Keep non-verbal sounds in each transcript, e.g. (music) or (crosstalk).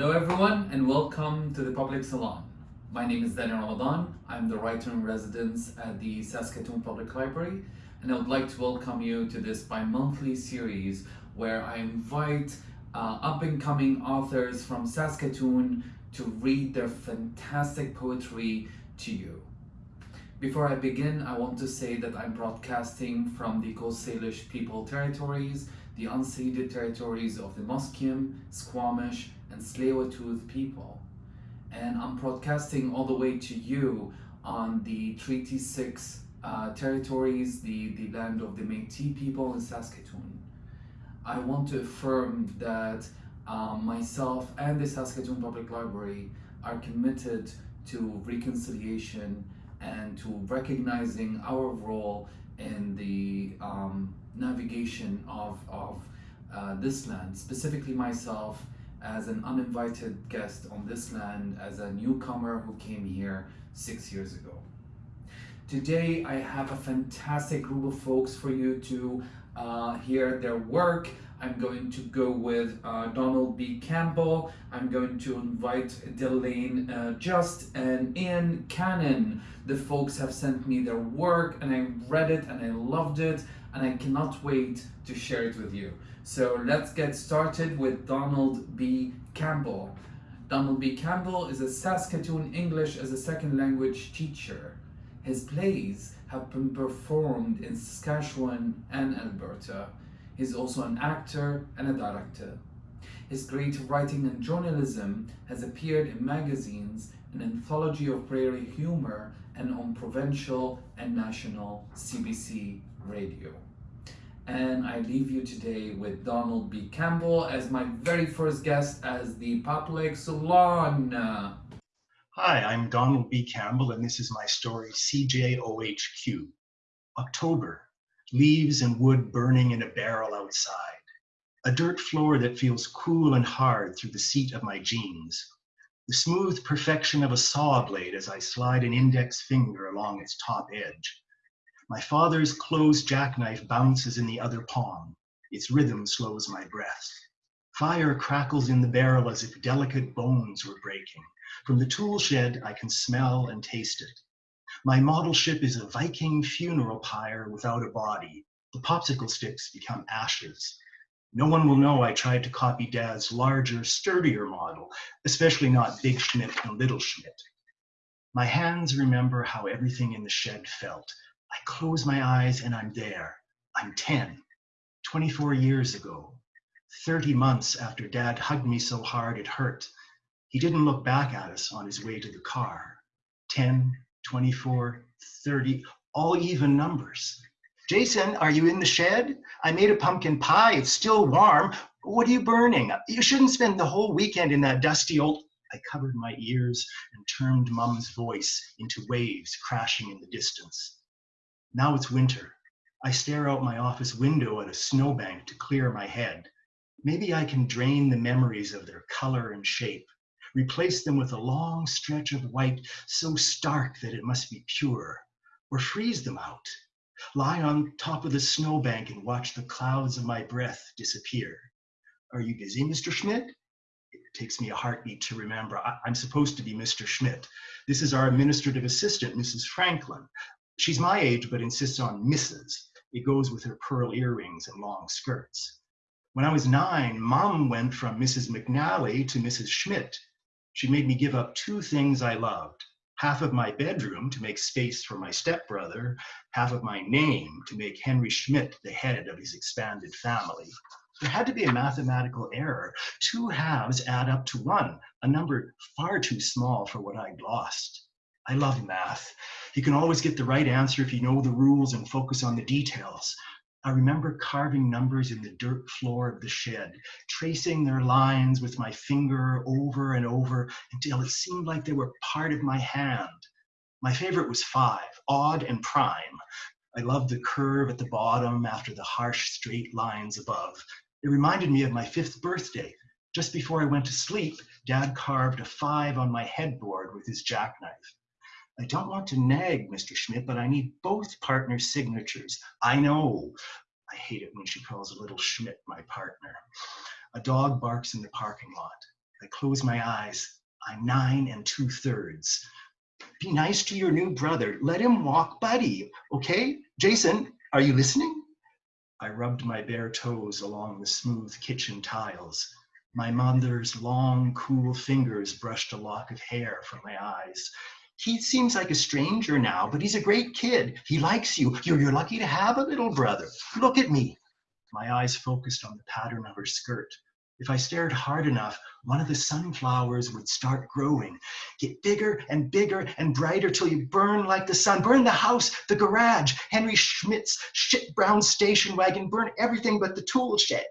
Hello everyone and welcome to the Public Salon. My name is Daniel Ramadan. I'm the writer in residence at the Saskatoon Public Library and I would like to welcome you to this bi-monthly series where I invite uh, up-and-coming authors from Saskatoon to read their fantastic poetry to you. Before I begin, I want to say that I'm broadcasting from the Coast Salish People Territories, the unceded territories of the Musqueam, Squamish, and Tsleil-Waututh people. And I'm broadcasting all the way to you on the Treaty 6 uh, territories, the, the land of the Métis people in Saskatoon. I want to affirm that um, myself and the Saskatoon Public Library are committed to reconciliation and to recognizing our role in the um, navigation of, of uh, this land, specifically myself as an uninvited guest on this land as a newcomer who came here six years ago. Today I have a fantastic group of folks for you to uh, hear their work. I'm going to go with uh, Donald B. Campbell. I'm going to invite Delane uh, Just and Ian Cannon. The folks have sent me their work and I read it and I loved it and I cannot wait to share it with you. So let's get started with Donald B. Campbell. Donald B. Campbell is a Saskatoon English as a second language teacher. His plays have been performed in Saskatchewan and Alberta. He's also an actor and a director. His great writing and journalism has appeared in magazines, an anthology of prairie humor, and on provincial and national CBC radio. And I leave you today with Donald B. Campbell as my very first guest as the Public Salon. Hi, I'm Donald B. Campbell, and this is my story, CJOHQ. October, leaves and wood burning in a barrel outside. A dirt floor that feels cool and hard through the seat of my jeans. The smooth perfection of a saw blade as I slide an index finger along its top edge. My father's closed jackknife bounces in the other palm. Its rhythm slows my breath. Fire crackles in the barrel as if delicate bones were breaking. From the tool shed, I can smell and taste it. My model ship is a Viking funeral pyre without a body. The popsicle sticks become ashes. No one will know I tried to copy Dad's larger, sturdier model, especially not Big Schmidt and Little Schmidt. My hands remember how everything in the shed felt. I close my eyes and I'm there. I'm 10, 24 years ago, 30 months after Dad hugged me so hard it hurt. He didn't look back at us on his way to the car. 10, 24, 30, all even numbers. Jason, are you in the shed? I made a pumpkin pie. It's still warm. What are you burning? You shouldn't spend the whole weekend in that dusty old. I covered my ears and turned Mum's voice into waves crashing in the distance. Now it's winter. I stare out my office window at a snowbank to clear my head. Maybe I can drain the memories of their color and shape replace them with a long stretch of white so stark that it must be pure, or freeze them out, lie on top of the snowbank and watch the clouds of my breath disappear. Are you busy, Mr. Schmidt? It takes me a heartbeat to remember. I, am supposed to be Mr. Schmidt. This is our administrative assistant, Mrs. Franklin. She's my age, but insists on Mrs. It goes with her pearl earrings and long skirts. When I was nine, mom went from Mrs. McNally to Mrs. Schmidt. She made me give up two things I loved half of my bedroom to make space for my stepbrother, half of my name to make Henry Schmidt the head of his expanded family. There had to be a mathematical error. Two halves add up to one, a number far too small for what I'd lost. I love math. You can always get the right answer if you know the rules and focus on the details. I remember carving numbers in the dirt floor of the shed, tracing their lines with my finger over and over until it seemed like they were part of my hand. My favorite was five, odd and prime. I loved the curve at the bottom after the harsh straight lines above. It reminded me of my fifth birthday. Just before I went to sleep, Dad carved a five on my headboard with his jackknife. I don't want to nag Mr. Schmidt, but I need both partners' signatures. I know. I hate it when she calls a little Schmidt my partner. A dog barks in the parking lot. I close my eyes. I'm nine and two thirds. Be nice to your new brother. Let him walk buddy, okay? Jason, are you listening? I rubbed my bare toes along the smooth kitchen tiles. My mother's long, cool fingers brushed a lock of hair from my eyes. He seems like a stranger now, but he's a great kid. He likes you. You're, you're lucky to have a little brother. Look at me. My eyes focused on the pattern of her skirt. If I stared hard enough, one of the sunflowers would start growing, get bigger and bigger and brighter till you burn like the sun. Burn the house, the garage, Henry Schmidt's shit brown station wagon, burn everything but the tool shed.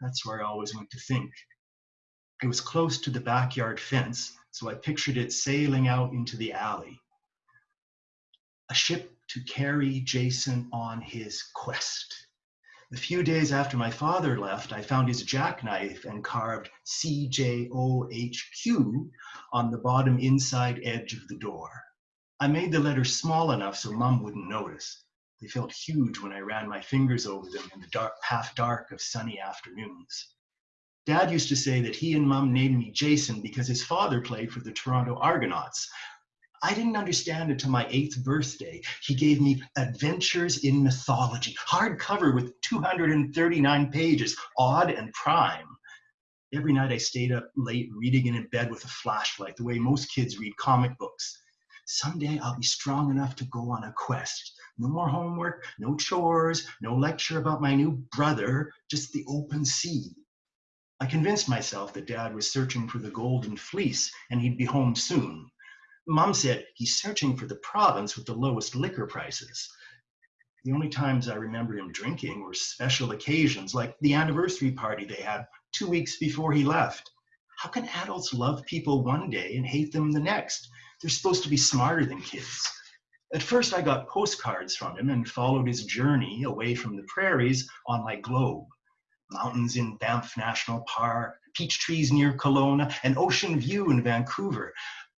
That's where I always went to think. It was close to the backyard fence, so I pictured it sailing out into the alley. A ship to carry Jason on his quest. A few days after my father left, I found his jackknife and carved CJOHQ on the bottom inside edge of the door. I made the letters small enough so mom wouldn't notice. They felt huge when I ran my fingers over them in the dark, half dark of sunny afternoons. Dad used to say that he and mom named me Jason because his father played for the Toronto Argonauts. I didn't understand until my eighth birthday. He gave me Adventures in Mythology, hardcover with 239 pages, odd and prime. Every night I stayed up late reading in bed with a flashlight, the way most kids read comic books. Someday I'll be strong enough to go on a quest. No more homework, no chores, no lecture about my new brother, just the open sea. I convinced myself that dad was searching for the golden fleece and he'd be home soon. Mom said he's searching for the province with the lowest liquor prices. The only times I remember him drinking were special occasions, like the anniversary party they had two weeks before he left. How can adults love people one day and hate them the next? They're supposed to be smarter than kids. At first, I got postcards from him and followed his journey away from the prairies on my globe mountains in Banff National Park, peach trees near Kelowna, and ocean view in Vancouver.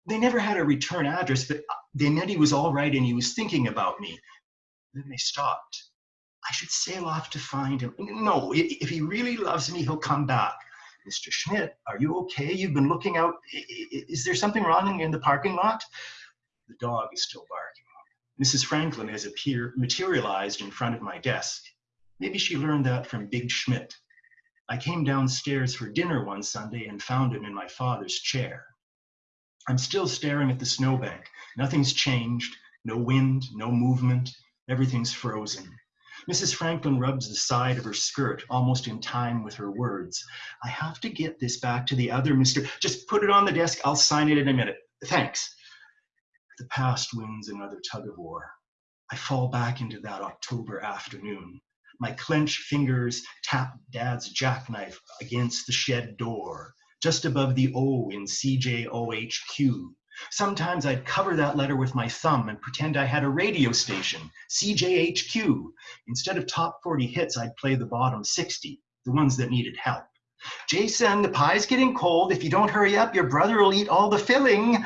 They never had a return address, but they meant he was all right and he was thinking about me. Then they stopped. I should sail off to find him. No, if he really loves me, he'll come back. Mr. Schmidt, are you okay? You've been looking out. Is there something wrong in the parking lot? The dog is still barking. Mrs. Franklin has appeared, materialized in front of my desk. Maybe she learned that from Big Schmidt. I came downstairs for dinner one Sunday and found him in my father's chair. I'm still staring at the snowbank. Nothing's changed. No wind, no movement. Everything's frozen. Mrs. Franklin rubs the side of her skirt almost in time with her words. I have to get this back to the other Mr. Just put it on the desk. I'll sign it in a minute. Thanks. The past wins another tug of war. I fall back into that October afternoon. My clenched fingers tap dad's jackknife against the shed door, just above the O in CJOHQ. Sometimes I'd cover that letter with my thumb and pretend I had a radio station, CJHQ. Instead of top 40 hits, I'd play the bottom 60, the ones that needed help. Jason, the pie's getting cold. If you don't hurry up, your brother will eat all the filling.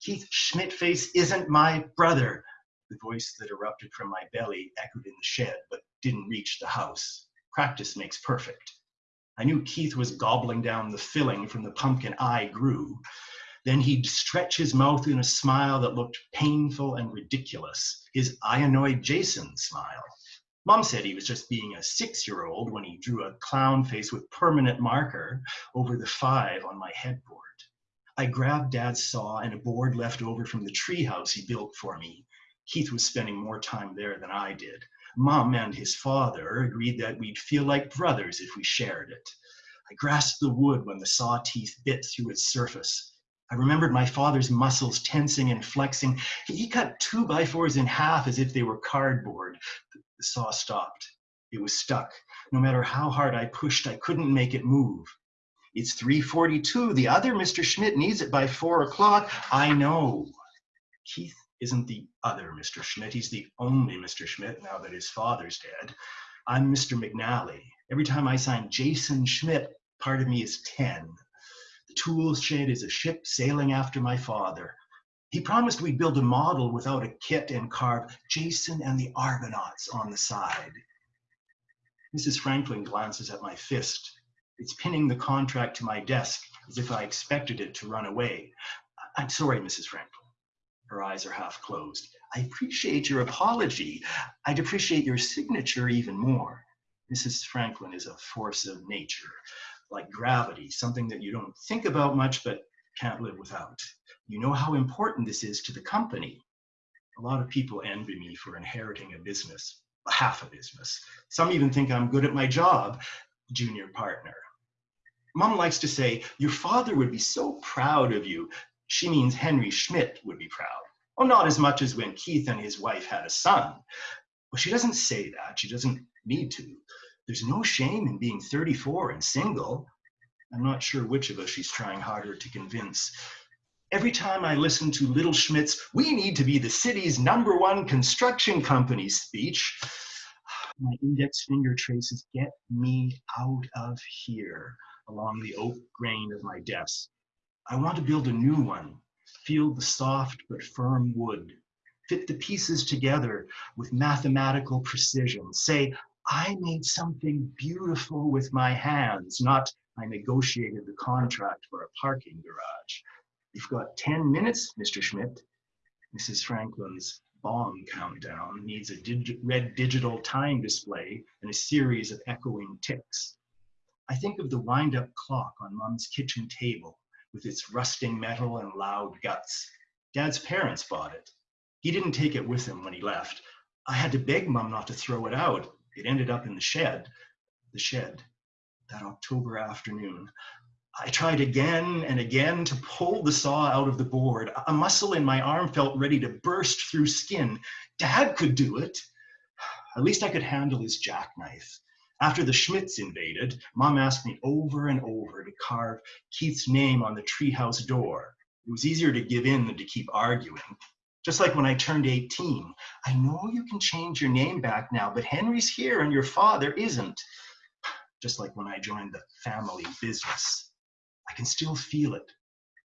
Keith Schmidtface isn't my brother. The voice that erupted from my belly echoed in the shed, but didn't reach the house. Practice makes perfect. I knew Keith was gobbling down the filling from the pumpkin I grew. Then he'd stretch his mouth in a smile that looked painful and ridiculous, his I annoyed Jason smile. Mom said he was just being a six year old when he drew a clown face with permanent marker over the five on my headboard. I grabbed Dad's saw and a board left over from the treehouse he built for me. Keith was spending more time there than I did. Mom and his father agreed that we'd feel like brothers if we shared it. I grasped the wood when the saw teeth bit through its surface. I remembered my father's muscles tensing and flexing. He cut two by fours in half as if they were cardboard. The saw stopped. It was stuck. No matter how hard I pushed, I couldn't make it move. It's 342. The other Mr. Schmidt needs it by four o'clock. I know. Keith isn't the other Mr. Schmidt. He's the only Mr. Schmidt now that his father's dead. I'm Mr. McNally. Every time I sign Jason Schmidt, part of me is 10. The tool shed is a ship sailing after my father. He promised we'd build a model without a kit and carve Jason and the Argonauts on the side. Mrs. Franklin glances at my fist. It's pinning the contract to my desk as if I expected it to run away. I'm sorry, Mrs. Franklin. Her eyes are half closed. I appreciate your apology. I'd appreciate your signature even more. Mrs. Franklin is a force of nature, like gravity, something that you don't think about much but can't live without. You know how important this is to the company. A lot of people envy me for inheriting a business, half a business. Some even think I'm good at my job, junior partner. Mom likes to say, Your father would be so proud of you. She means Henry Schmidt would be proud. Well, not as much as when Keith and his wife had a son. Well, she doesn't say that. She doesn't need to. There's no shame in being 34 and single. I'm not sure which of us she's trying harder to convince. Every time I listen to Little Schmidt's, we need to be the city's number one construction company speech, my index finger traces get me out of here along the oak grain of my desk. I want to build a new one, feel the soft but firm wood, fit the pieces together with mathematical precision, say, I made something beautiful with my hands, not I negotiated the contract for a parking garage. You've got 10 minutes, Mr. Schmidt. Mrs. Franklin's bomb countdown needs a red digital time display and a series of echoing ticks. I think of the wind-up clock on Mom's kitchen table with its rusting metal and loud guts. Dad's parents bought it. He didn't take it with him when he left. I had to beg Mom not to throw it out. It ended up in the shed. The shed. That October afternoon. I tried again and again to pull the saw out of the board. A muscle in my arm felt ready to burst through skin. Dad could do it. (sighs) At least I could handle his jackknife. After the Schmidts invaded, Mom asked me over and over to carve Keith's name on the treehouse door. It was easier to give in than to keep arguing. Just like when I turned 18, I know you can change your name back now, but Henry's here and your father isn't. Just like when I joined the family business. I can still feel it.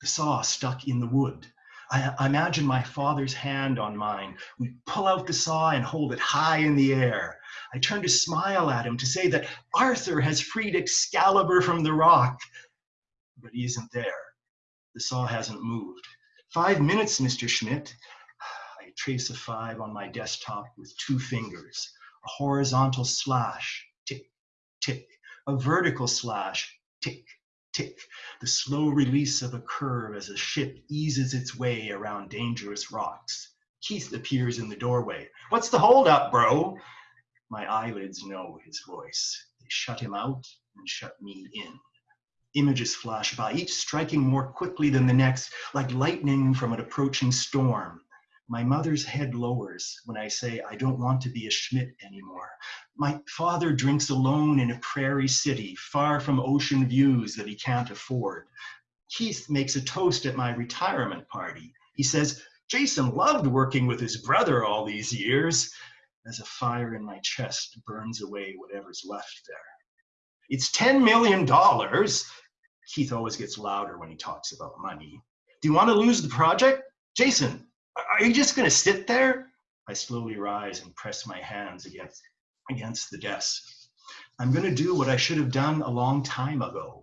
The saw stuck in the wood. I, I, imagine my father's hand on mine. We pull out the saw and hold it high in the air. I turn to smile at him to say that Arthur has freed Excalibur from the rock. But he isn't there. The saw hasn't moved. Five minutes, Mr. Schmidt. (sighs) I trace a five on my desktop with two fingers. A horizontal slash, tick, tick. A vertical slash, tick, tick, the slow release of a curve as a ship eases its way around dangerous rocks. Keith appears in the doorway. What's the holdup, bro? My eyelids know his voice. They shut him out and shut me in. Images flash by, each striking more quickly than the next, like lightning from an approaching storm. My mother's head lowers when I say I don't want to be a Schmidt anymore. My father drinks alone in a prairie city, far from ocean views that he can't afford. Keith makes a toast at my retirement party. He says, Jason loved working with his brother all these years, as a fire in my chest burns away whatever's left there. It's $10 million. Keith always gets louder when he talks about money. Do you want to lose the project? Jason, are you just going to sit there? I slowly rise and press my hands against, against the desk. I'm going to do what I should have done a long time ago.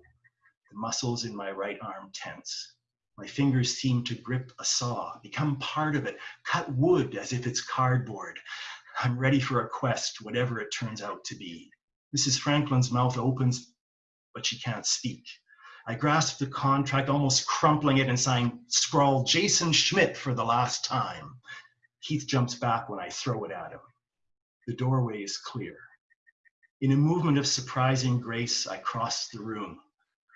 The muscles in my right arm tense. My fingers seem to grip a saw, become part of it, cut wood as if it's cardboard. I'm ready for a quest, whatever it turns out to be. Mrs. Franklin's mouth opens, but she can't speak. I grasp the contract, almost crumpling it and sign scrawl Jason Schmidt for the last time. Keith jumps back when I throw it at him. The doorway is clear. In a movement of surprising grace, I cross the room.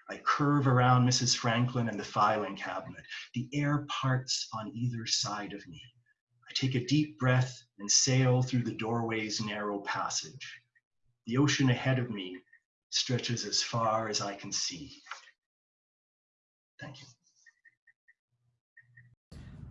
I curve around Mrs. Franklin and the filing cabinet. The air parts on either side of me. I take a deep breath and sail through the doorway's narrow passage. The ocean ahead of me stretches as far as I can see. Thank you.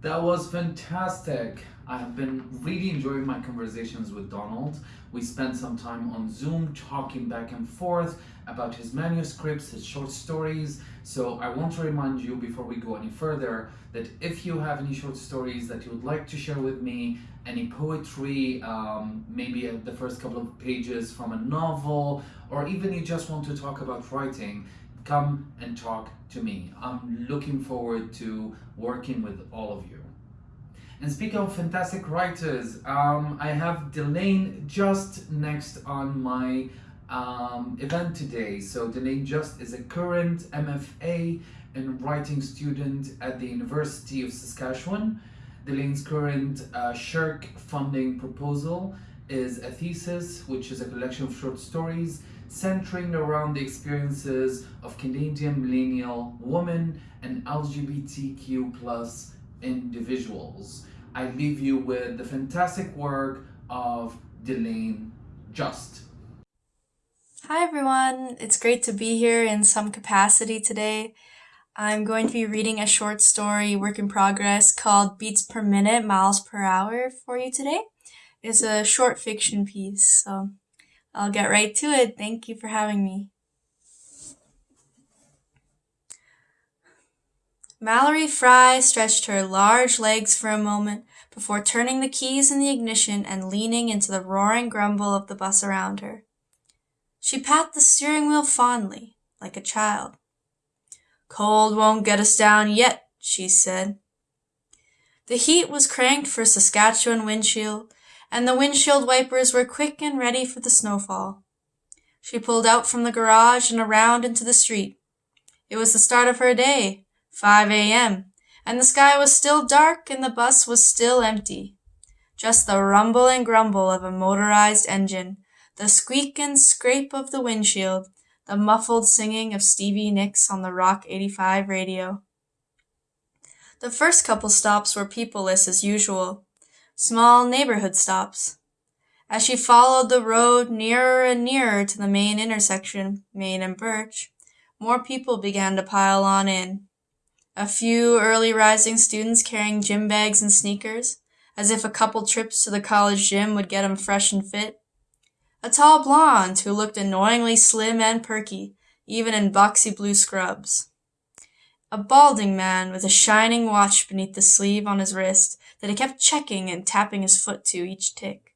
That was fantastic. I have been really enjoying my conversations with Donald. We spent some time on Zoom talking back and forth about his manuscripts, his short stories. So I want to remind you before we go any further that if you have any short stories that you would like to share with me, any poetry, um, maybe the first couple of pages from a novel, or even you just want to talk about writing, come and talk to me. I'm looking forward to working with all of you. And speaking of fantastic writers, um, I have Delane Just next on my um, event today. So Delane Just is a current MFA and writing student at the University of Saskatchewan. Delane's current uh, funding proposal is a thesis, which is a collection of short stories centering around the experiences of Canadian millennial women and LGBTQ plus individuals. I leave you with the fantastic work of Delane Just. Hi everyone, it's great to be here in some capacity today. I'm going to be reading a short story, work in progress, called Beats Per Minute, Miles Per Hour for you today. It's a short fiction piece, so I'll get right to it. Thank you for having me. Mallory Fry stretched her large legs for a moment before turning the keys in the ignition and leaning into the roaring grumble of the bus around her. She pat the steering wheel fondly, like a child. Cold won't get us down yet, she said. The heat was cranked for Saskatchewan windshield, and the windshield wipers were quick and ready for the snowfall. She pulled out from the garage and around into the street. It was the start of her day, 5 a.m., and the sky was still dark and the bus was still empty. Just the rumble and grumble of a motorized engine, the squeak and scrape of the windshield, the muffled singing of Stevie Nicks on the Rock 85 radio. The first couple stops were peopleless as usual, small neighborhood stops. As she followed the road nearer and nearer to the main intersection, Main and Birch, more people began to pile on in. A few early rising students carrying gym bags and sneakers, as if a couple trips to the college gym would get 'em fresh and fit. A tall blonde who looked annoyingly slim and perky, even in boxy blue scrubs. A balding man with a shining watch beneath the sleeve on his wrist that he kept checking and tapping his foot to each tick.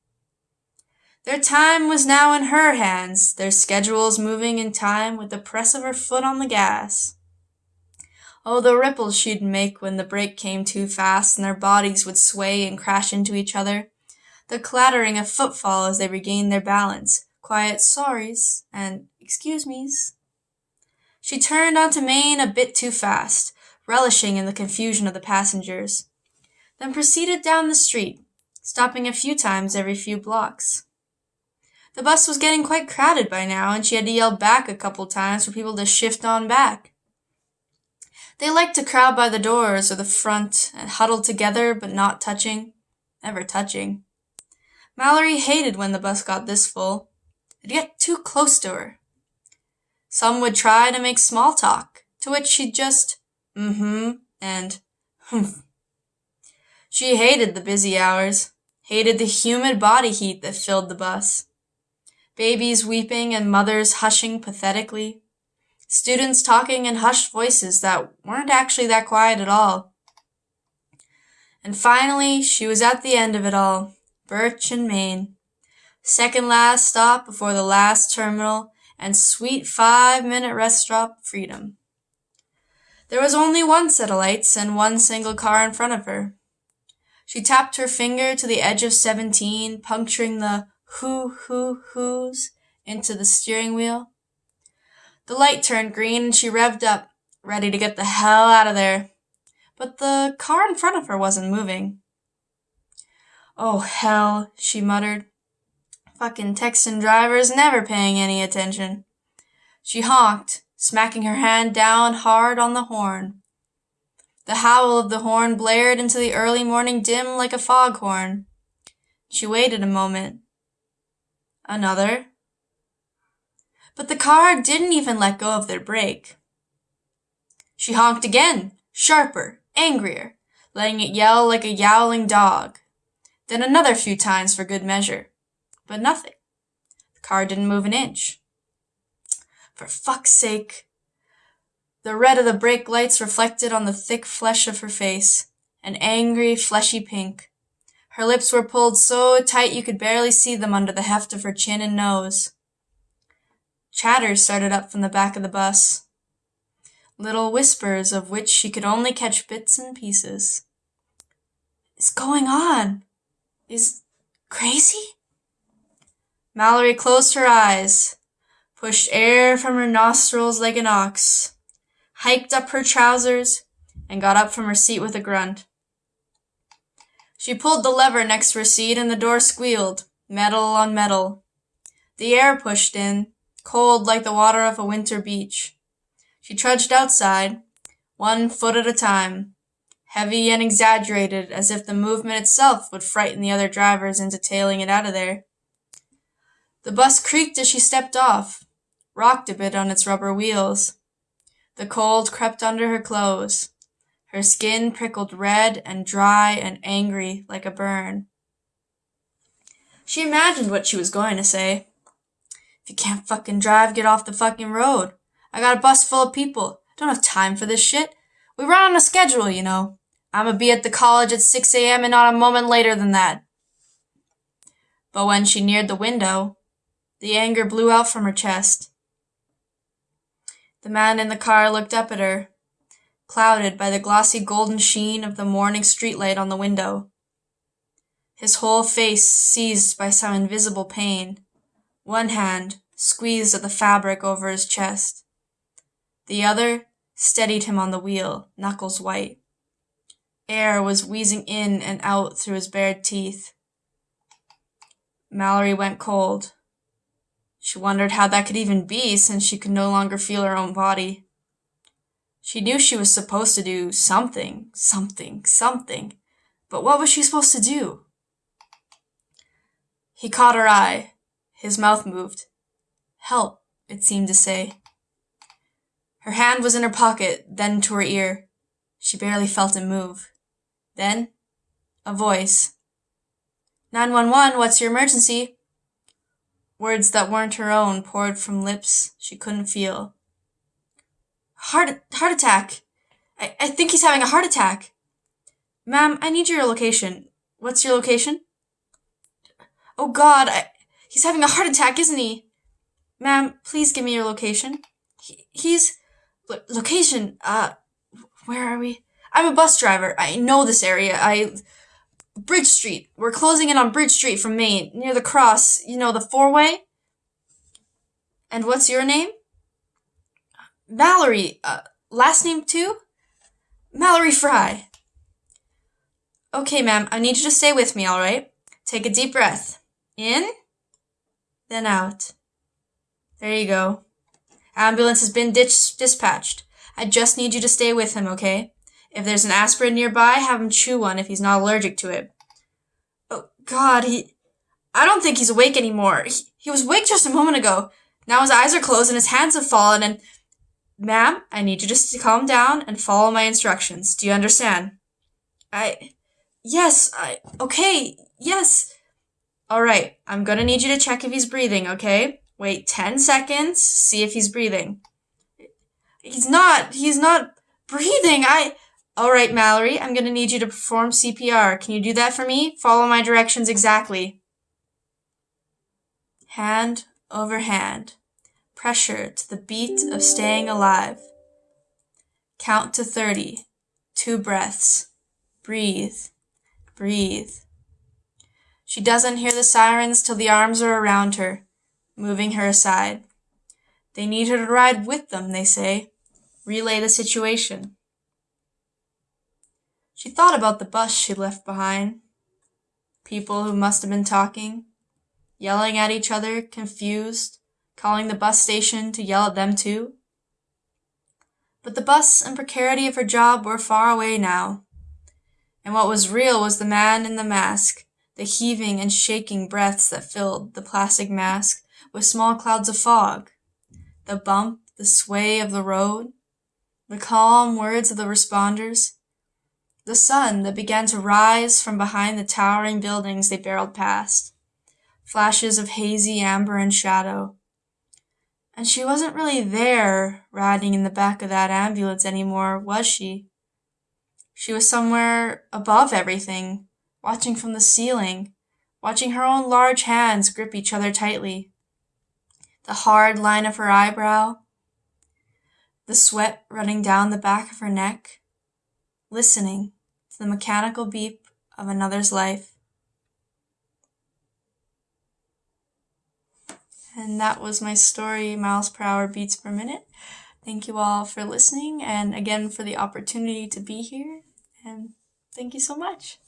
Their time was now in her hands, their schedules moving in time with the press of her foot on the gas. Oh, the ripples she'd make when the brake came too fast and their bodies would sway and crash into each other. The clattering of footfall as they regained their balance, quiet sorries and excuse me's. She turned onto Main a bit too fast, relishing in the confusion of the passengers then proceeded down the street, stopping a few times every few blocks. The bus was getting quite crowded by now, and she had to yell back a couple times for people to shift on back. They liked to crowd by the doors or the front and huddle together but not touching, never touching. Mallory hated when the bus got this full. It'd get too close to her. Some would try to make small talk, to which she'd just mm-hmm and humph she hated the busy hours, hated the humid body heat that filled the bus. Babies weeping and mothers hushing pathetically. Students talking in hushed voices that weren't actually that quiet at all. And finally, she was at the end of it all, Birch and Main. Second last stop before the last terminal and sweet five minute rest stop freedom. There was only one set of lights and one single car in front of her. She tapped her finger to the edge of seventeen, puncturing the hoo hoo hoos into the steering wheel. The light turned green and she revved up, ready to get the hell out of there. But the car in front of her wasn't moving. Oh, hell, she muttered. Fucking Texan drivers never paying any attention. She honked, smacking her hand down hard on the horn. The howl of the horn blared into the early morning dim like a foghorn. She waited a moment. Another. But the car didn't even let go of their brake. She honked again, sharper, angrier, letting it yell like a yowling dog. Then another few times for good measure. But nothing. The car didn't move an inch. For fuck's sake! The red of the brake lights reflected on the thick flesh of her face, an angry, fleshy pink. Her lips were pulled so tight you could barely see them under the heft of her chin and nose. Chatter started up from the back of the bus, little whispers of which she could only catch bits and pieces. Is going on? Is crazy? Mallory closed her eyes, pushed air from her nostrils like an ox, hiked up her trousers, and got up from her seat with a grunt. She pulled the lever next to her seat and the door squealed, metal on metal. The air pushed in, cold like the water of a winter beach. She trudged outside, one foot at a time, heavy and exaggerated as if the movement itself would frighten the other drivers into tailing it out of there. The bus creaked as she stepped off, rocked a bit on its rubber wheels. The cold crept under her clothes. Her skin prickled red and dry and angry like a burn. She imagined what she was going to say. If you can't fucking drive, get off the fucking road. I got a bus full of people. Don't have time for this shit. We run on a schedule, you know. I'ma be at the college at 6 a.m. and not a moment later than that. But when she neared the window, the anger blew out from her chest. The man in the car looked up at her, clouded by the glossy golden sheen of the morning streetlight on the window. His whole face seized by some invisible pain one hand squeezed at the fabric over his chest. The other steadied him on the wheel, knuckles white. Air was wheezing in and out through his bared teeth. Mallory went cold. She wondered how that could even be, since she could no longer feel her own body. She knew she was supposed to do something, something, something, but what was she supposed to do? He caught her eye, his mouth moved. Help, it seemed to say. Her hand was in her pocket, then to her ear. She barely felt it move. Then, a voice. 911, what's your emergency? Words that weren't her own poured from lips she couldn't feel. Heart, heart attack. I, I think he's having a heart attack. Ma'am, I need your location. What's your location? Oh God, I, He's having a heart attack, isn't he? Ma'am, please give me your location. He, he's. Lo- location? Uh, where are we? I'm a bus driver. I know this area. I. Bridge Street. We're closing in on Bridge Street from Main, near the cross. You know, the four way? And what's your name? Mallory. Uh, last name too? Mallory Fry. Okay, ma'am, I need you to stay with me, alright? Take a deep breath. In then out. There you go. Ambulance has been ditch- dispatched. I just need you to stay with him, okay? If there's an aspirin nearby, have him chew one if he's not allergic to it. Oh, God, he. I don't think he's awake anymore. He, he was awake just a moment ago. Now his eyes are closed and his hands have fallen, and. Ma'am, I need you just to calm down and follow my instructions. Do you understand? I. Yes, I. Okay, yes. All right, I'm gonna need you to check if he's breathing, okay? Wait 10 seconds, see if he's breathing. He's not, he's not breathing. I. All right, Mallory, I'm gonna need you to perform CPR. Can you do that for me? Follow my directions exactly. Hand over hand. Pressure to the beat of staying alive. Count to 30. Two breaths. Breathe. Breathe. She doesn't hear the sirens till the arms are around her, moving her aside. They need her to ride with them, they say. Relay the situation. She thought about the bus she left behind. People who must have been talking, yelling at each other, confused, calling the bus station to yell at them too. But the bus and precarity of her job were far away now. And what was real was the man in the mask the heaving and shaking breaths that filled the plastic mask with small clouds of fog, the bump, the sway of the road, the calm words of the responders, the sun that began to rise from behind the towering buildings they barreled past, flashes of hazy amber and shadow. And she wasn't really there, riding in the back of that ambulance anymore, was she? She was somewhere above everything, watching from the ceiling, watching her own large hands grip each other tightly. The hard line of her eyebrow, the sweat running down the back of her neck, listening the mechanical beep of another's life. And that was my story, miles per hour, beats per minute. Thank you all for listening and again for the opportunity to be here. And thank you so much.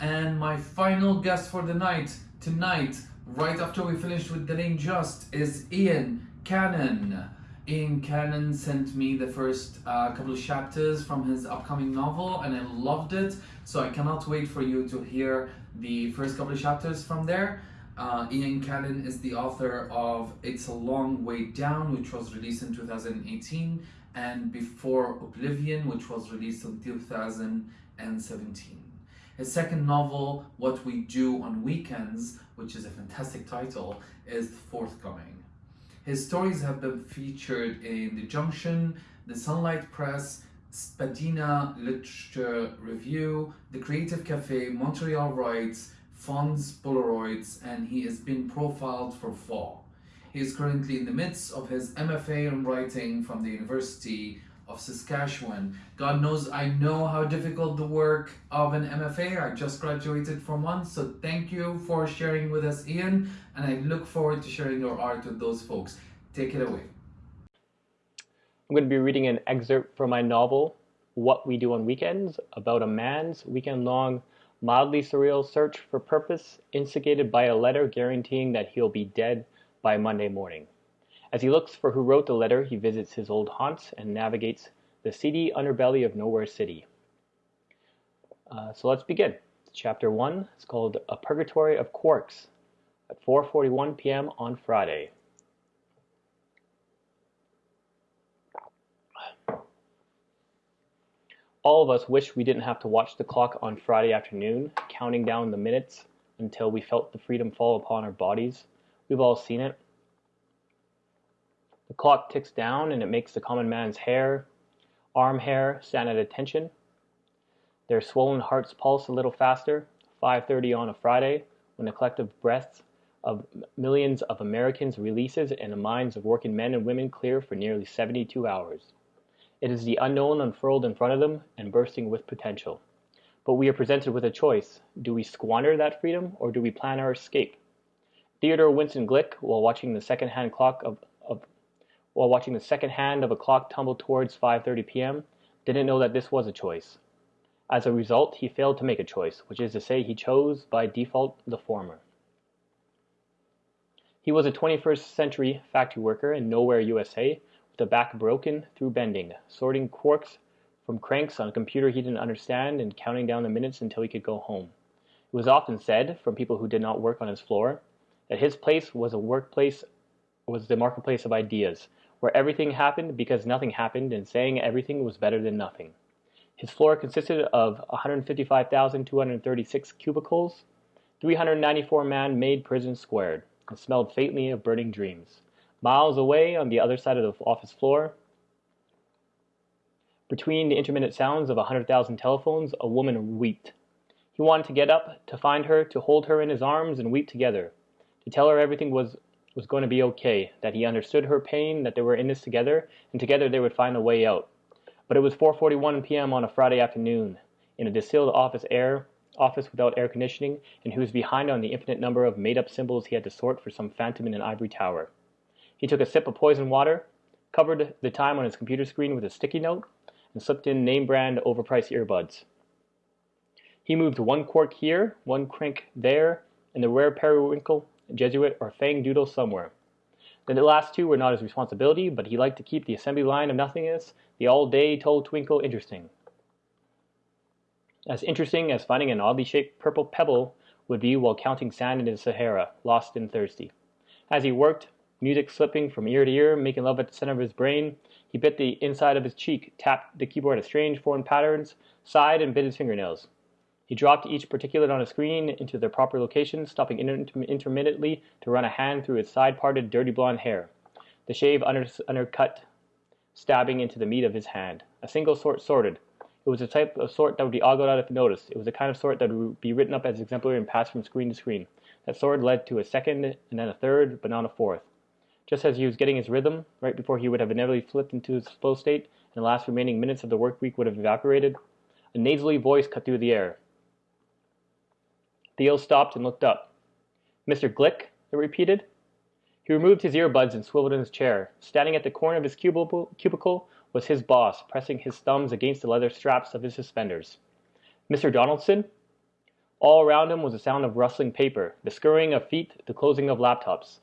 And my final guest for the night, tonight, right after we finished with Delane Just, is Ian Cannon. Ian Cannon sent me the first uh, couple of chapters from his upcoming novel, and I loved it. So I cannot wait for you to hear the first couple of chapters from there. Uh, Ian Cannon is the author of It's a Long Way Down, which was released in 2018, and Before Oblivion, which was released in 2017. His second novel, What We Do on Weekends, which is a fantastic title, is forthcoming. His stories have been featured in The Junction, The Sunlight Press, Spadina Literature Review, The Creative Cafe, Montreal Writes, Fonds Polaroids, and he has been profiled for Fall. He is currently in the midst of his MFA in writing from the University of Saskatchewan. God knows I know how difficult the work of an MFA. I just graduated from one, so thank you for sharing with us, Ian, and I look forward to sharing your art with those folks. Take it away. I'm going to be reading an excerpt from my novel, What We Do on Weekends, about a man's weekend long mildly surreal search for purpose instigated by a letter guaranteeing that he'll be dead by Monday morning. As he looks for who wrote the letter, he visits his old haunts and navigates the seedy underbelly of Nowhere City. Uh, so let's begin. Chapter 1 is called A Purgatory of Quarks at 4.41 p.m. on Friday. All of us wish we didn't have to watch the clock on Friday afternoon, counting down the minutes until we felt the freedom fall upon our bodies. We've all seen it. The clock ticks down and it makes the common man's hair, arm hair, stand at attention. Their swollen hearts pulse a little faster. 5:30 on a Friday, when the collective breaths of millions of Americans releases and the minds of working men and women clear for nearly 72 hours. It is the unknown unfurled in front of them and bursting with potential. But we are presented with a choice. Do we squander that freedom or do we plan our escape? Theodore Winston Glick, while watching the second-hand clock of, of while watching the second hand of a clock tumble towards 5:30 p.m., didn't know that this was a choice. As a result, he failed to make a choice, which is to say he chose by default the former. He was a 21st century factory worker in Nowhere, USA, with a back broken through bending, sorting quarks from cranks on a computer he didn't understand and counting down the minutes until he could go home. It was often said, from people who did not work on his floor, that his place was a workplace was the marketplace of ideas, where everything happened because nothing happened and saying everything was better than nothing. His floor consisted of 155,236 cubicles, 394 man-made prison squared, and smelled faintly of burning dreams. Miles away on the other side of the office floor, between the intermittent sounds of a hundred thousand telephones, a woman wept. He wanted to get up, to find her, to hold her in his arms and weep together, to tell her everything was, was going to be okay, that he understood her pain, that they were in this together, and together they would find a way out. But it was 4.41 p.m. on a Friday afternoon, in a distilled office air, office without air conditioning, and he was behind on the infinite number of made-up symbols he had to sort for some phantom in an ivory tower. He took a sip of poison water, covered the time on his computer screen with a sticky note, and slipped in name brand overpriced earbuds. He moved one quark here, one crank there, and the rare periwinkle, Jesuit, or fang doodle somewhere. Then the last two were not his responsibility, but he liked to keep the assembly line of nothingness, the all-day toll twinkle, interesting. As interesting as finding an oddly shaped purple pebble would be while counting sand in the Sahara, lost and thirsty. As he worked, music slipping from ear to ear, making love at the center of his brain, He bit the inside of his cheek, tapped the keyboard at strange foreign patterns, sighed, and bit his fingernails. He dropped each particulate on a screen into their proper location, stopping inter- intermittently to run a hand through his side-parted, dirty blonde hair. The shave under- undercut, stabbing into the meat of his hand. A single sort sorted. It was a type of sort that would be ogled out if noticed. It was the kind of sort that would be written up as exemplary and passed from screen to screen. That sort led to a second, and then a third, but not a fourth. Just as he was getting his rhythm, right before he would have inevitably flipped into his flow state, and the last remaining minutes of the work week would have evaporated, a nasally voice cut through the air. Theo stopped and looked up. Mr. Glick? it repeated. He removed his earbuds and swiveled in his chair. Standing at the corner of his cubicle was his boss, pressing his thumbs against the leather straps of his suspenders. Mr. Donaldson? All around him was the sound of rustling paper, the scurrying of feet, the closing of laptops.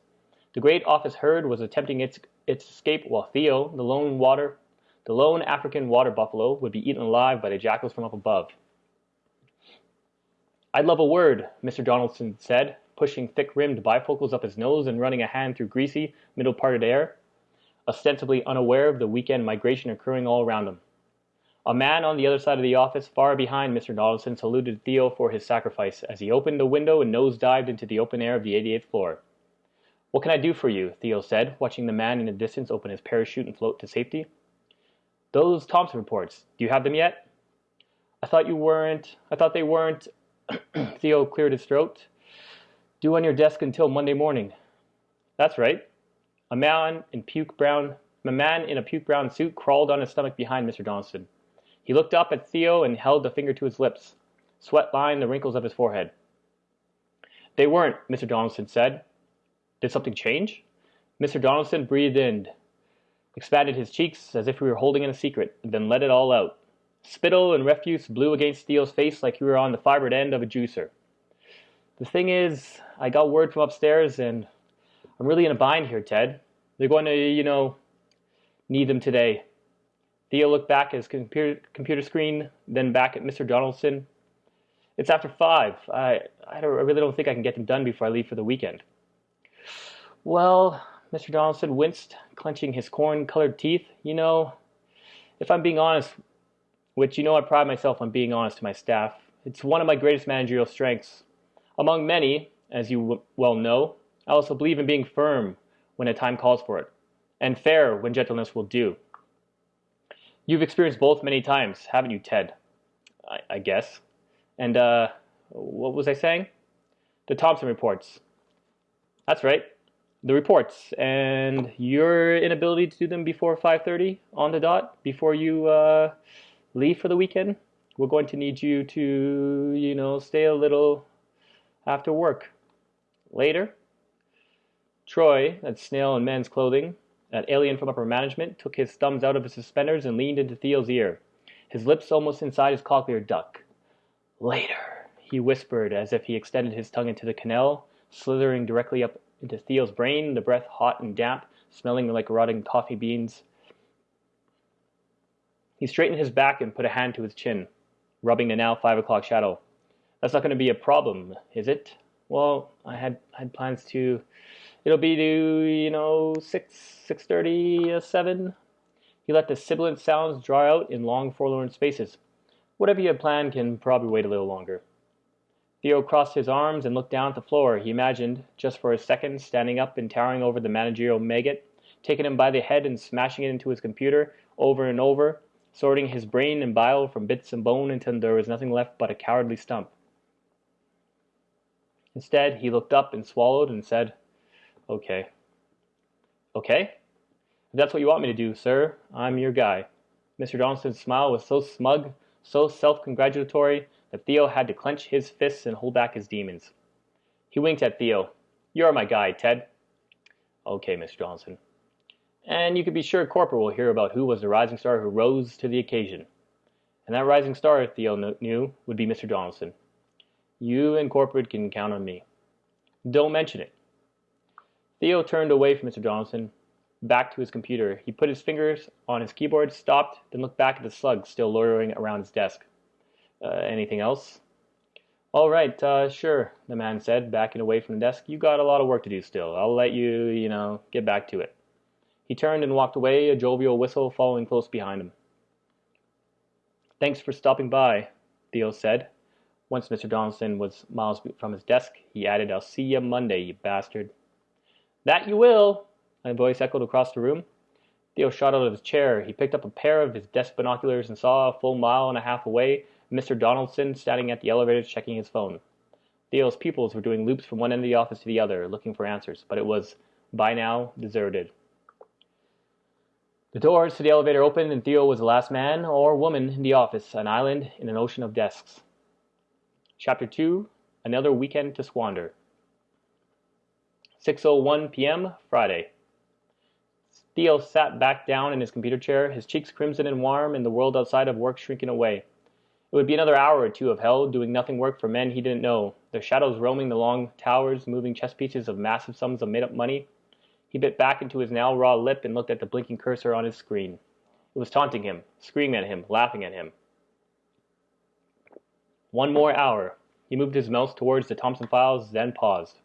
The great office herd was attempting its, its escape while Theo, the lone water, the lone African water buffalo, would be eaten alive by the jackals from up above. I'd love a word, Mr. Donaldson said, pushing thick-rimmed bifocals up his nose and running a hand through greasy, middle-parted hair, ostensibly unaware of the weekend migration occurring all around him. A man on the other side of the office, far behind Mr. Donaldson, saluted Theo for his sacrifice as he opened the window and nose-dived into the open air of the 88th floor. What can I do for you? Theo said, watching the man in the distance open his parachute and float to safety. Those Thompson reports, do you have them yet? I thought you weren't, I thought they weren't, (clears throat) Theo cleared his throat. Due on your desk until Monday morning. That's right. A man in puke brown a man in a puke brown suit crawled on his stomach behind Mr. Johnson. He looked up at Theo and held a finger to his lips. Sweat lined the wrinkles of his forehead. They weren't, Mr. Donaldson said. Did something change? Mr. Donaldson breathed in, expanded his cheeks as if he were holding in a secret, and then let it all out. Spittle and refuse blew against Theo's face like you were on the fibered end of a juicer. The thing is, I got word from upstairs and I'm really in a bind here, Ted. They're going to, you know, need them today. Theo looked back at his computer, screen, then back at Mr. Donaldson. It's after five. I, I, I really don't think I can get them done before I leave for the weekend. Well, Mr. Donaldson winced, clenching his corn-colored teeth. You know, if I'm being honest which you know I pride myself on being honest to my staff. It's one of my greatest managerial strengths. Among many, as you well know, I also believe in being firm when a time calls for it, and fair when gentleness will do. You've experienced both many times, haven't you, Ted? I, I guess. And, uh, what was I saying? The Thompson reports. That's right. The reports and your inability to do them before 5:30 on the dot before you uh, leave for the weekend, we're going to need you to, you know, stay a little after work. Later, Troy, that snail in men's clothing, that alien from upper management, took his thumbs out of his suspenders and leaned into Theo's ear, his lips almost inside his cochlear duct. Later, he whispered as if he extended his tongue into the canal, slithering directly up into Theo's brain, the breath hot and damp, smelling like rotting coffee beans. He straightened his back and put a hand to his chin, rubbing the now five o'clock shadow. That's not going to be a problem, is it? Well, I had had plans to. It'll be to you know six six thirty uh, seven. He let the sibilant sounds draw out in long forlorn spaces. Whatever you had planned can probably wait a little longer. Theo crossed his arms and looked down at the floor. He imagined, just for a second, standing up and towering over the managerial maggot, taking him by the head and smashing it into his computer over and over, sorting his brain and bile from bits and bone until there was nothing left but a cowardly stump. Instead, he looked up and swallowed and said, Okay. Okay? If that's what you want me to do, sir, I'm your guy. Mr. Johnson's smile was so smug, so self-congratulatory, that Theo had to clench his fists and hold back his demons. He winked at Theo. You're my guy, Ted. Okay, Mr. Donaldson. And you could be sure Corporate will hear about who was the rising star who rose to the occasion. And that rising star, Theo knew, would be Mr. Donaldson. You and Corporate can count on me. Don't mention it. Theo turned away from Mr. Donaldson, back to his computer. He put his fingers on his keyboard, stopped, then looked back at the slug still loitering around his desk. Uh, anything else? All right, uh, sure, the man said, backing away from the desk. You got a lot of work to do still. I'll let you, you know, get back to it. He turned and walked away, a jovial whistle following close behind him. Thanks for stopping by, Theo said. Once Mr. Donaldson was miles from his desk, he added, I'll see you Monday, you bastard. That you will, a voice echoed across the room. Theo shot out of his chair. He picked up a pair of his desk binoculars and saw a full mile and a half away Mr. Donaldson standing at the elevator checking his phone. Theo's pupils were doing loops from one end of the office to the other, looking for answers, but it was, by now, deserted. The doors to the elevator opened, and Theo was the last man or woman in the office, an island in an ocean of desks. Chapter 2 Another Weekend to Squander. 6.01 p.m., Friday. Theo sat back down in his computer chair, his cheeks crimson and warm, and the world outside of work shrinking away. It would be another hour or two of hell, doing nothing work for men he didn't know, their shadows roaming the long towers, moving chess pieces of massive sums of made-up money, he bit back into his now raw lip and looked at the blinking cursor on his screen. It was taunting him, screaming at him, laughing at him. One more hour. He moved his mouse towards the Thompson files, then paused.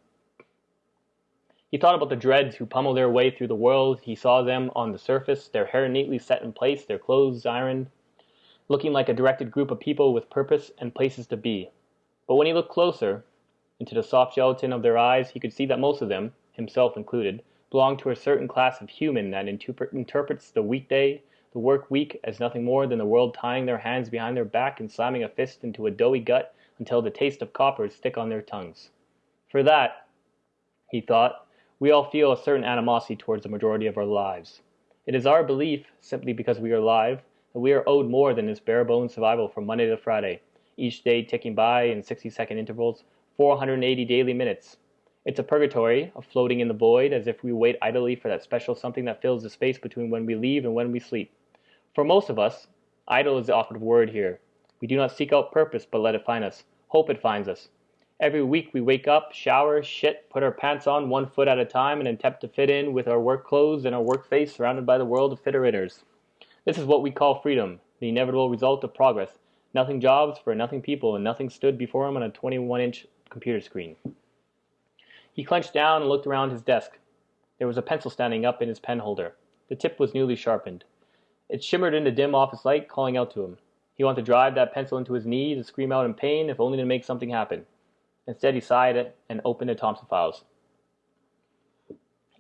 He thought about the dreads who pummel their way through the world. He saw them on the surface, their hair neatly set in place, their clothes ironed, looking like a directed group of people with purpose and places to be. But when he looked closer, into the soft gelatin of their eyes, he could see that most of them, himself included, belong to a certain class of human that interprets the weekday, the work week, as nothing more than the world tying their hands behind their back and slamming a fist into a doughy gut until the taste of copper stick on their tongues. For that, he thought, we all feel a certain animosity towards the majority of our lives. It is our belief, simply because we are alive, that we are owed more than this bare bones survival from Monday to Friday, each day ticking by in 60 second intervals, 480 daily minutes, it's a purgatory of floating in the void as if we wait idly for that special something that fills the space between when we leave and when we sleep. For most of us, idle is the operative word here. We do not seek out purpose but let it find us. Hope it finds us. Every week we wake up, shower, shit, put our pants on one foot at a time and attempt to fit in with our work clothes and our work face surrounded by the world of fitter. This is what we call freedom, the inevitable result of progress. Nothing jobs for nothing people and nothing stood before him on a 21 inch computer screen. He clenched down and looked around his desk. There was a pencil standing up in his pen holder. The tip was newly sharpened. It shimmered in the dim office light, calling out to him. He wanted to drive that pencil into his knee to scream out in pain, if only to make something happen. Instead, he sighed and opened the Thompson files.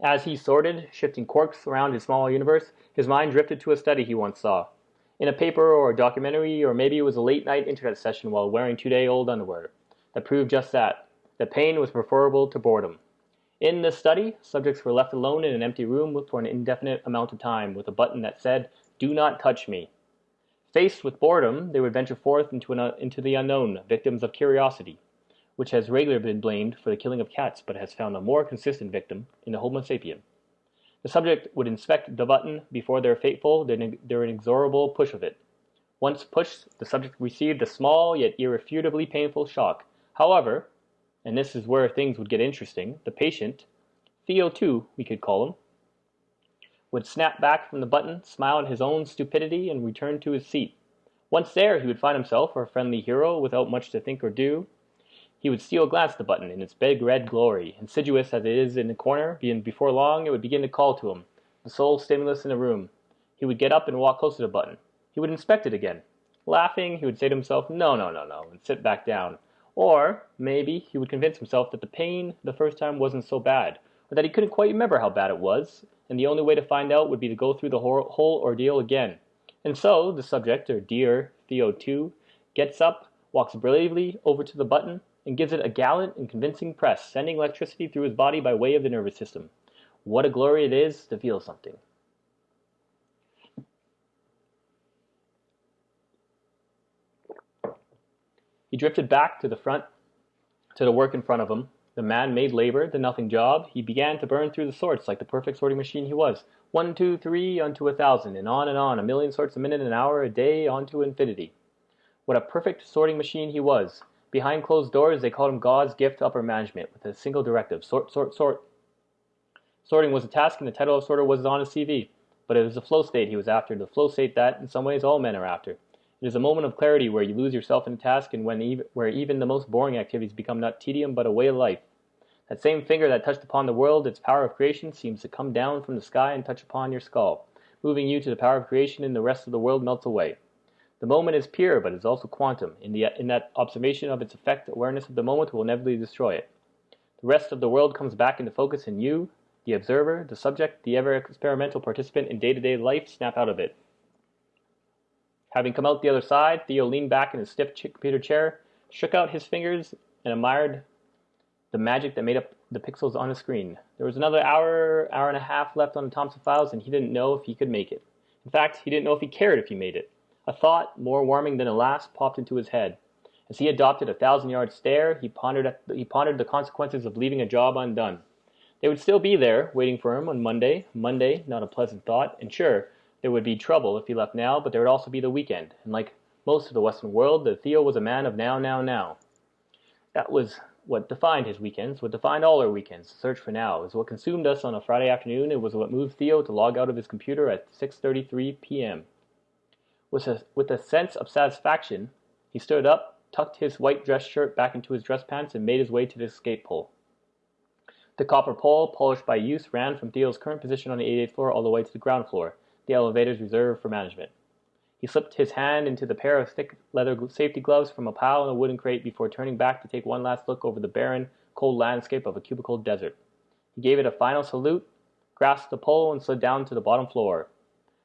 As he sorted, shifting quarks around his small universe, his mind drifted to a study he once saw. In a paper or a documentary, or maybe it was a late night internet session while wearing two day old underwear, that proved just that that pain was preferable to boredom. In this study, subjects were left alone in an empty room for an indefinite amount of time with a button that said, Do not touch me. Faced with boredom, they would venture forth into, an, uh, into the unknown, victims of curiosity, which has regularly been blamed for the killing of cats but has found a more consistent victim in the Homo sapien. The subject would inspect the button before their fateful, their inexorable push of it. Once pushed, the subject received a small yet irrefutably painful shock. However, and this is where things would get interesting, the patient, Theo 2 we could call him, would snap back from the button, smile at his own stupidity, and return to his seat. Once there, he would find himself a friendly hero without much to think or do. He would steal a glance at the button in its big red glory, insidious as it is in the corner, and before long it would begin to call to him, the sole stimulus in the room. He would get up and walk close to the button. He would inspect it again. Laughing, he would say to himself, no, no, no, no, and sit back down. Or maybe he would convince himself that the pain the first time wasn't so bad, or that he couldn't quite remember how bad it was, and the only way to find out would be to go through the whole ordeal again. And so the subject, or dear Theo 2, gets up, walks bravely over to the button, and gives it a gallant and convincing press, sending electricity through his body by way of the nervous system. What a glory it is to feel something. He drifted back to the front, to the work in front of him. The man-made labor, the nothing job. He began to burn through the sorts like the perfect sorting machine he was. One, two, three, onto a thousand, and on and on, a million sorts a minute, an hour, a day, onto infinity. What a perfect sorting machine he was. Behind closed doors, they called him God's gift to upper management, with a single directive, sort, sort, sort. Sorting was a task, and the title of sorter was on his CV. But it was the flow state he was after, the flow state that, in some ways, all men are after. It is a moment of clarity where you lose yourself in a task and when even, where even the most boring activities become not tedium but a way of life. That same finger that touched upon the world, its power of creation, seems to come down from the sky and touch upon your skull, moving you to the power of creation, and the rest of the world melts away. The moment is pure, but is also quantum. In, the, in that observation of its effect, awareness of the moment will inevitably destroy it. The rest of the world comes back into focus, and you, the observer, the subject, the ever experimental participant in day to day life, snap out of it. Having come out the other side, Theo leaned back in his stiff computer chair, shook out his fingers, and admired the magic that made up the pixels on the screen. There was another hour, hour and a half left on the Thompson files, and he didn't know if he could make it. In fact, he didn't know if he cared if he made it. A thought, more warming than a last, popped into his head. As he adopted a thousand yard stare, he pondered, the, he pondered the consequences of leaving a job undone. They would still be there, waiting for him on Monday. Monday, not a pleasant thought, and sure, there would be trouble if he left now, but there would also be the weekend, and like most of the Western world, the Theo was a man of now, now, now. That was what defined his weekends, what defined all our weekends. The search for now is what consumed us on a Friday afternoon. It was what moved Theo to log out of his computer at 6:33 p.m. With a, with a sense of satisfaction, he stood up, tucked his white dress shirt back into his dress pants, and made his way to the escape pole. The copper pole, polished by use, ran from Theo's current position on the 88th floor all the way to the ground floor, the elevators reserved for management. He slipped his hand into the pair of thick leather safety gloves from a pile in a wooden crate before turning back to take one last look over the barren, cold landscape of a cubicle desert. He gave it a final salute, grasped the pole, and slid down to the bottom floor.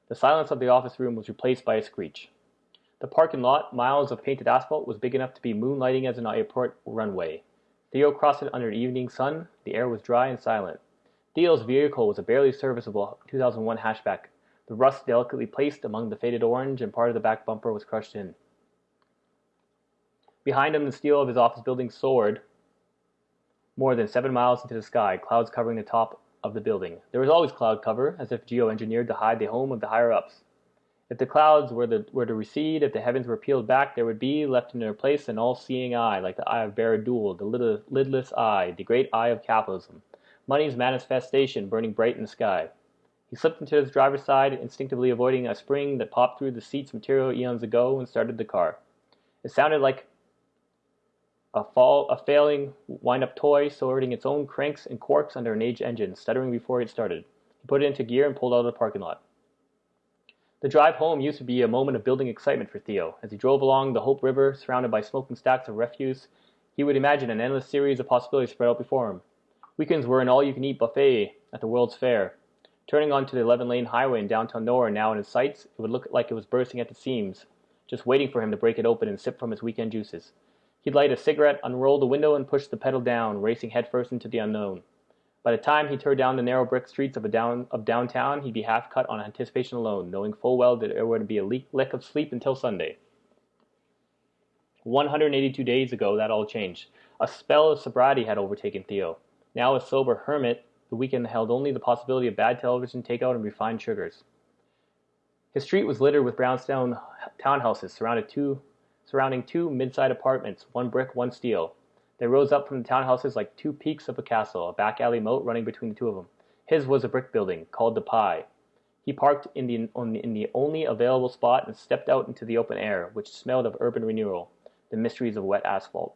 The silence of the office room was replaced by a screech. The parking lot, miles of painted asphalt, was big enough to be moonlighting as an airport runway. Theo crossed it under evening sun. The air was dry and silent. Theo's vehicle was a barely serviceable 2001 hatchback, the rust delicately placed among the faded orange, and part of the back bumper was crushed in. Behind him, the steel of his office building soared more than seven miles into the sky, clouds covering the top of the building. There was always cloud cover, as if geoengineered to hide the home of the higher ups. If the clouds were, the, were to recede, if the heavens were peeled back, there would be left in their place an all-seeing eye, like the eye of Barad-dûr, the lidless eye, the great eye of capitalism, money's manifestation burning bright in the sky. He slipped into his driver's side, instinctively avoiding a spring that popped through the seat's material eons ago, and started the car. It sounded like a, fall, a failing wind-up toy sorting its own cranks and corks under an aged engine, stuttering before it started. He put it into gear and pulled out of the parking lot. The drive home used to be a moment of building excitement for Theo. As he drove along the Hope River, surrounded by smoking stacks of refuse, he would imagine an endless series of possibilities spread out before him. Weekends were an all-you-can-eat buffet at the World's Fair. Turning onto the 11 lane highway in downtown Nora now in his sights, it would look like it was bursting at the seams, just waiting for him to break it open and sip from its weekend juices. He'd light a cigarette, unroll the window, and push the pedal down, racing headfirst into the unknown. By the time he turned down the narrow brick streets of, down, of downtown, he'd be half cut on anticipation alone, knowing full well that there would be a lick of sleep until Sunday. 182 days ago, that all changed. A spell of sobriety had overtaken Theo. Now a sober hermit, the weekend held only the possibility of bad television takeout and refined sugars. His street was littered with brownstone townhouses surrounded two, surrounding two mid-sized apartments, one brick, one steel. They rose up from the townhouses like two peaks of a castle, a back alley moat running between the two of them. His was a brick building, called the Pie. He parked in the, in the only available spot and stepped out into the open air, which smelled of urban renewal, the mysteries of wet asphalt.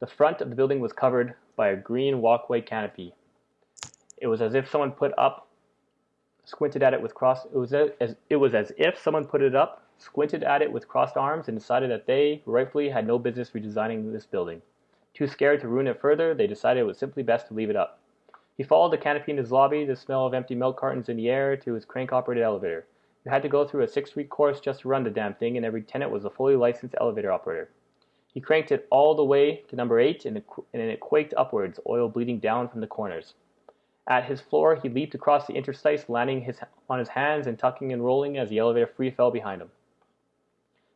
The front of the building was covered by a green walkway canopy, it was as if someone put up, squinted at it with crossed. It was as it was as if someone put it up, squinted at it with crossed arms, and decided that they, rightfully, had no business redesigning this building. Too scared to ruin it further, they decided it was simply best to leave it up. He followed the canopy in his lobby, the smell of empty milk cartons in the air, to his crank-operated elevator. You had to go through a six-week course just to run the damn thing, and every tenant was a fully licensed elevator operator. He cranked it all the way to number eight, and it, and it quaked upwards, oil bleeding down from the corners. At his floor, he leaped across the interstice, landing his, on his hands and tucking and rolling as the elevator free fell behind him.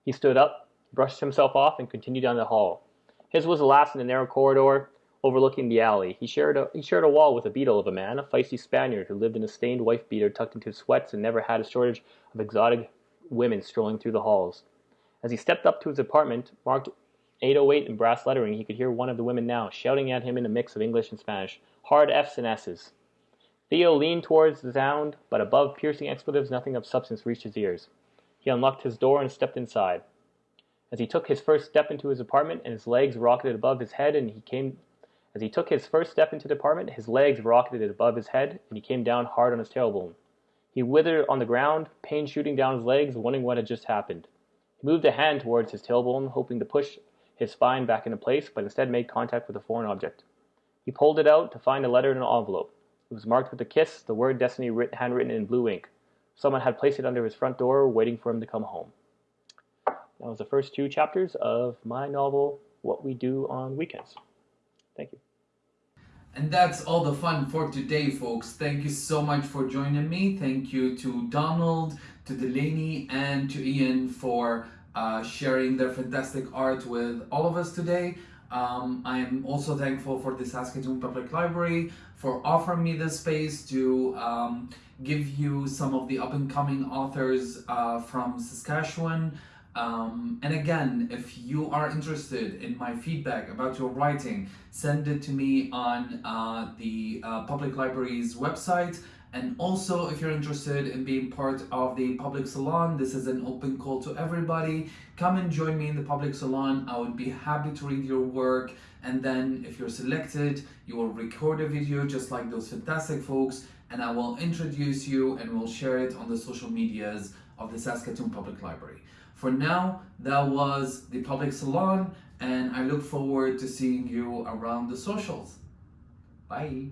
He stood up, brushed himself off, and continued down the hall. His was the last in the narrow corridor overlooking the alley. He shared a, he shared a wall with a beetle of a man, a feisty Spaniard who lived in a stained wife beater tucked into his sweats and never had a shortage of exotic women strolling through the halls. As he stepped up to his apartment, marked 808 in brass lettering, he could hear one of the women now shouting at him in a mix of English and Spanish, hard F's and S's. Theo leaned towards the sound, but above piercing expletives nothing of substance reached his ears. He unlocked his door and stepped inside. As he took his first step into his apartment and his legs rocketed above his head and he came As he took his first step into the apartment, his legs rocketed above his head, and he came down hard on his tailbone. He withered on the ground, pain shooting down his legs, wondering what had just happened. He moved a hand towards his tailbone, hoping to push his spine back into place, but instead made contact with a foreign object. He pulled it out to find a letter in an envelope. It was marked with a kiss, the word destiny writ- handwritten in blue ink. Someone had placed it under his front door, waiting for him to come home. That was the first two chapters of my novel, What We Do on Weekends. Thank you. And that's all the fun for today, folks. Thank you so much for joining me. Thank you to Donald, to Delane, and to Ian for uh, sharing their fantastic art with all of us today. Um, I'm also thankful for the Saskatoon Public Library for offering me this space to um, give you some of the up and coming authors uh, from Saskatchewan. Um, and again, if you are interested in my feedback about your writing, send it to me on uh, the uh, public library's website. And also, if you're interested in being part of the public salon, this is an open call to everybody. Come and join me in the public salon. I would be happy to read your work. And then, if you're selected, you will record a video just like those fantastic folks, and I will introduce you and we'll share it on the social medias of the Saskatoon Public Library. For now, that was the public salon, and I look forward to seeing you around the socials. Bye.